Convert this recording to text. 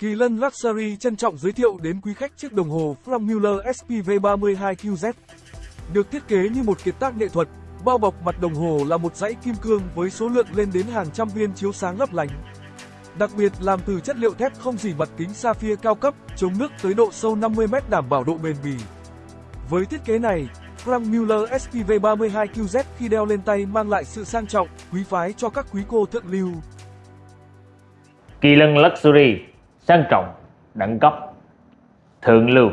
Kỳ Lân Luxury trân trọng giới thiệu đến quý khách chiếc đồng hồ Frank Muller SPV32QZ. Được thiết kế như một kiệt tác nghệ thuật, bao bọc mặt đồng hồ là một dãy kim cương với số lượng lên đến hàng trăm viên chiếu sáng lấp lánh. Đặc biệt làm từ chất liệu thép không dỉ mặt kính sapphire cao cấp, chống nước tới độ sâu 50m đảm bảo độ bền bỉ. Với thiết kế này, Frank Muller SPV32QZ khi đeo lên tay mang lại sự sang trọng, quý phái cho các quý cô thượng lưu. Kỳ lân Luxury sang trọng, đẳng cấp, thượng lưu.